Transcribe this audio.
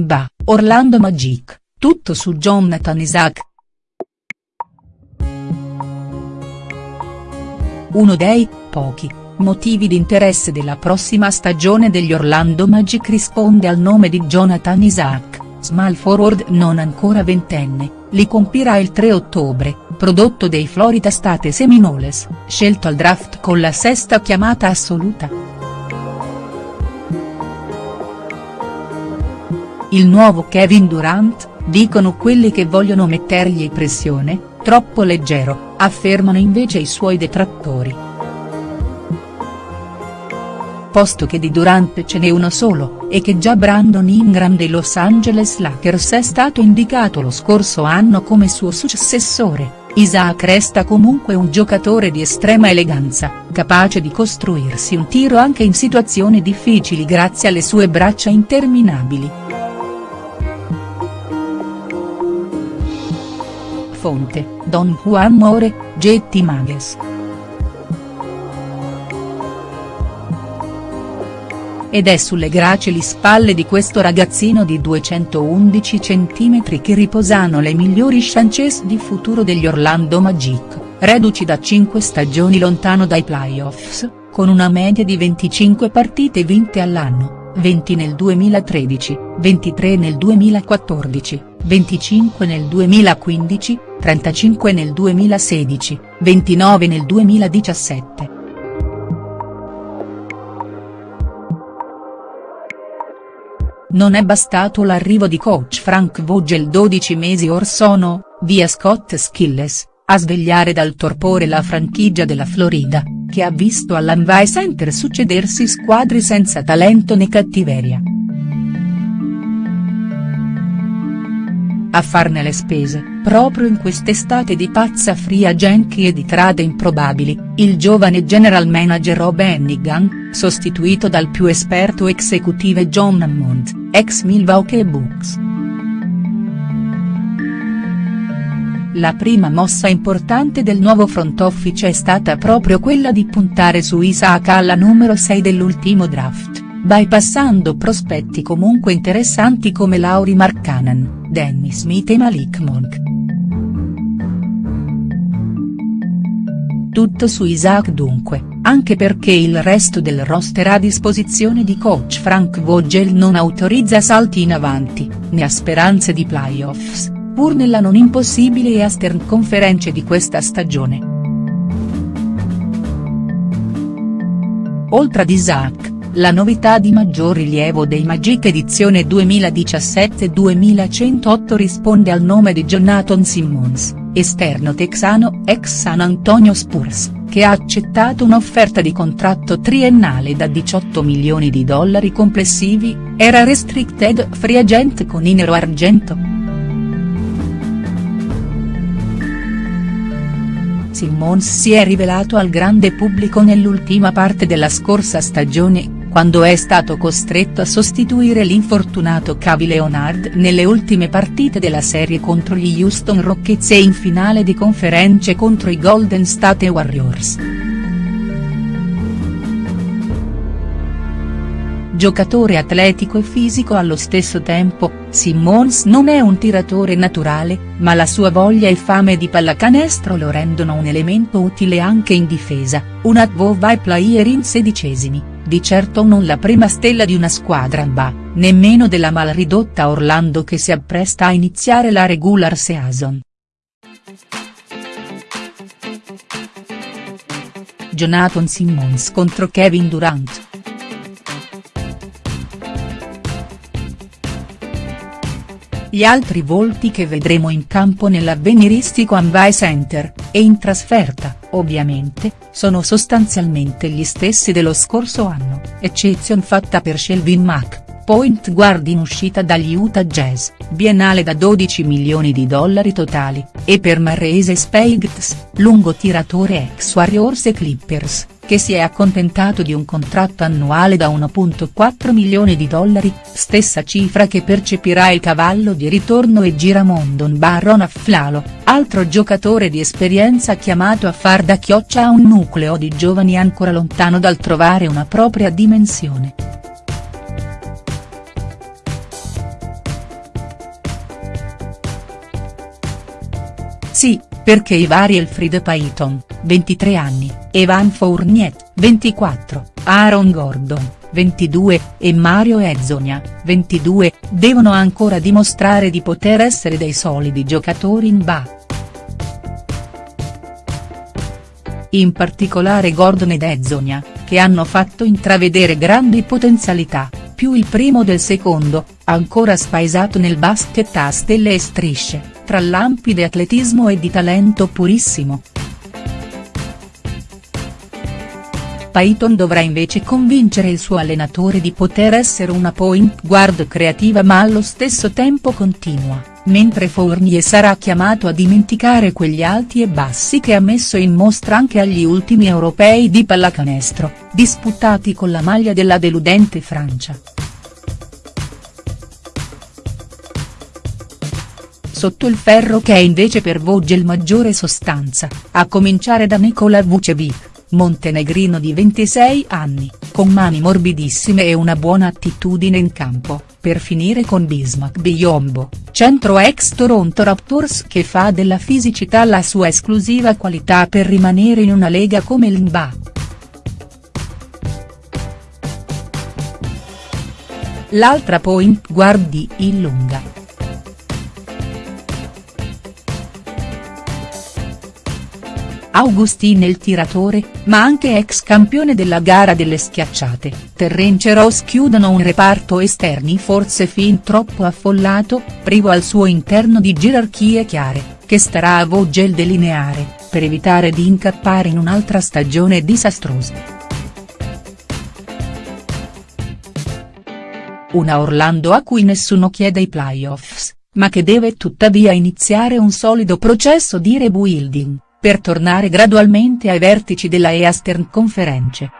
NBA, Orlando Magic, tutto su Jonathan Isaac. Uno dei, pochi, motivi di interesse della prossima stagione degli Orlando Magic risponde al nome di Jonathan Isaac, small forward non ancora ventenne, li compirà il 3 ottobre, prodotto dei Florida State Seminoles, scelto al draft con la sesta chiamata assoluta. Il nuovo Kevin Durant, dicono quelli che vogliono mettergli pressione, troppo leggero, affermano invece i suoi detrattori posto che di Durant ce n'è uno solo, e che già Brandon Ingram dei Los Angeles Lakers è stato indicato lo scorso anno come suo successore, Isaac resta comunque un giocatore di estrema eleganza, capace di costruirsi un tiro anche in situazioni difficili grazie alle sue braccia interminabili. Fonte, Don Juan More, Getty Mages. Ed è sulle gracili spalle di questo ragazzino di 211 cm che riposano le migliori chances di futuro degli Orlando Magic, reduci da 5 stagioni lontano dai playoffs, con una media di 25 partite vinte all'anno, 20 nel 2013, 23 nel 2014, 25 nel 2015, 35 nel 2016, 29 nel 2017. Non è bastato l'arrivo di coach Frank Vogel 12 mesi or sono, via Scott Skilles, a svegliare dal torpore la franchigia della Florida, che ha visto all'Anvai Center succedersi squadre senza talento né cattiveria. A farne le spese, proprio in quest'estate di pazza free Genki e di trade improbabili, il giovane general manager Rob Hennigan, sostituito dal più esperto executive John Hammond, ex Milwaukee Bucks. La prima mossa importante del nuovo front office è stata proprio quella di puntare su Isaac alla numero 6 dell'ultimo draft bypassando prospetti comunque interessanti come Lauri Markkanen, Danny Smith e Malik Monk. Tutto su Isaac dunque, anche perché il resto del roster a disposizione di coach Frank Vogel non autorizza salti in avanti, né ha speranze di playoffs, pur nella non impossibile Eastern Conference di questa stagione. Oltre ad Isaac, la novità di maggior rilievo dei Magic edizione 2017-2108 risponde al nome di Jonathan Simmons, esterno texano ex San Antonio Spurs, che ha accettato un'offerta di contratto triennale da 18 milioni di dollari complessivi, era restricted free agent con i nero argento. Simmons si è rivelato al grande pubblico nell'ultima parte della scorsa stagione, quando è stato costretto a sostituire l'infortunato Cavi Leonard nelle ultime partite della serie contro gli Houston Rockets e in finale di conference contro i Golden State Warriors. Giocatore atletico e fisico allo stesso tempo, Simmons non è un tiratore naturale, ma la sua voglia e fame di pallacanestro lo rendono un elemento utile anche in difesa, un advove player in sedicesimi di certo non la prima stella di una squadra NBA, nemmeno della mal ridotta Orlando che si appresta a iniziare la regular season. Jonathan Simmons contro Kevin Durant. Gli altri volti che vedremo in campo nell'avveniristico Amway Center, e in trasferta, ovviamente, sono sostanzialmente gli stessi dello scorso anno, eccezion fatta per Shelvin Mack, point guard in uscita dagli Utah Jazz, biennale da 12 milioni di dollari totali, e per Marrese Speights, lungo tiratore ex Warriors e Clippers, che si è accontentato di un contratto annuale da 1.4 milioni di dollari, stessa cifra che percepirà il cavallo di ritorno e giramondon Baron Afflalo, altro giocatore di esperienza chiamato a far da chioccia a un nucleo di giovani ancora lontano dal trovare una propria dimensione. Sì, perché i vari Elfriede Payton, 23 anni, Evan Fournier, 24, Aaron Gordon, 22, e Mario Ezzonia, 22, devono ancora dimostrare di poter essere dei solidi giocatori in ba. In particolare Gordon ed Ezzonia, che hanno fatto intravedere grandi potenzialità, più il primo del secondo, ancora spaesato nel basket a stelle e strisce, tra lampi di atletismo e di talento purissimo. Payton dovrà invece convincere il suo allenatore di poter essere una point guard creativa ma allo stesso tempo continua, mentre Fournier sarà chiamato a dimenticare quegli alti e bassi che ha messo in mostra anche agli ultimi europei di pallacanestro, disputati con la maglia della deludente Francia. Sotto il ferro che è invece per Vogel maggiore sostanza, a cominciare da Nikola Vucevic montenegrino di 26 anni, con mani morbidissime e una buona attitudine in campo, per finire con Bismack Biyombo, centro ex Toronto Raptors che fa della fisicità la sua esclusiva qualità per rimanere in una lega come l'NBA. L'altra point guard di Illunga. Augustin il tiratore, ma anche ex campione della gara delle schiacciate, Terrence Ross chiudono un reparto esterni forse fin troppo affollato, privo al suo interno di gerarchie chiare, che starà a Vogel delineare, per evitare di incappare in un'altra stagione disastrosa. Una Orlando a cui nessuno chiede i playoffs, ma che deve tuttavia iniziare un solido processo di rebuilding per tornare gradualmente ai vertici della Eastern Conference.